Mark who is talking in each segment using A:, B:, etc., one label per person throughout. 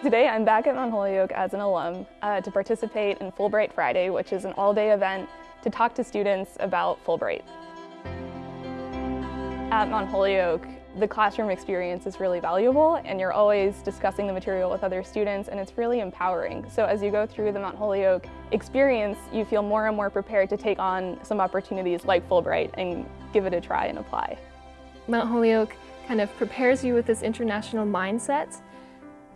A: Today I'm back at Mount Holyoke as an alum uh, to participate in Fulbright Friday, which is an all-day event to talk to students about Fulbright. At Mount Holyoke, the classroom experience is really valuable and you're always discussing the material with other students and it's really empowering. So as you go through the Mount Holyoke experience, you feel more and more prepared to take on some opportunities like Fulbright and give it a try and apply.
B: Mount Holyoke kind of prepares you with this international mindset,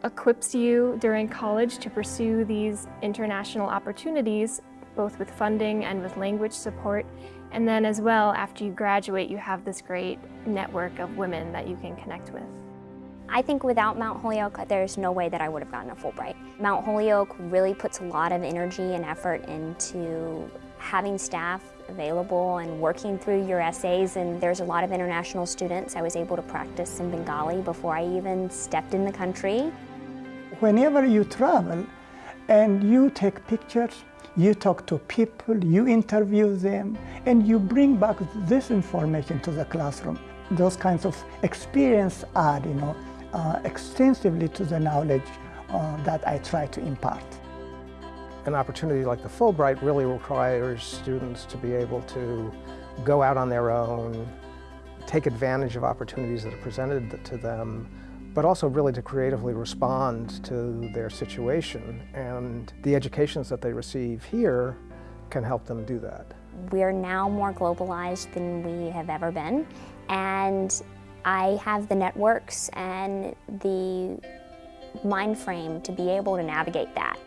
B: equips you during college to pursue these international opportunities, both with funding and with language support, and then as well, after you graduate, you have this great network of women that you can connect with.
C: I think without Mount Holyoke, there's no way that I would have gotten a Fulbright. Mount Holyoke really puts a lot of energy and effort into having staff available and working through your essays and there's a lot of international students. I was able to practice some Bengali before I even stepped in the country.
D: Whenever you travel and you take pictures, you talk to people, you interview them, and you bring back this information to the classroom. Those kinds of experience add, you know, uh, extensively to the knowledge uh, that I try to impart.
E: An opportunity like the Fulbright really requires students to be able to go out on their own, take advantage of opportunities that are presented to them, but also really to creatively respond to their situation. And the educations that they receive here can help them do that.
C: We're now more globalized than we have ever been, and I have the networks and the mind frame to be able to navigate that.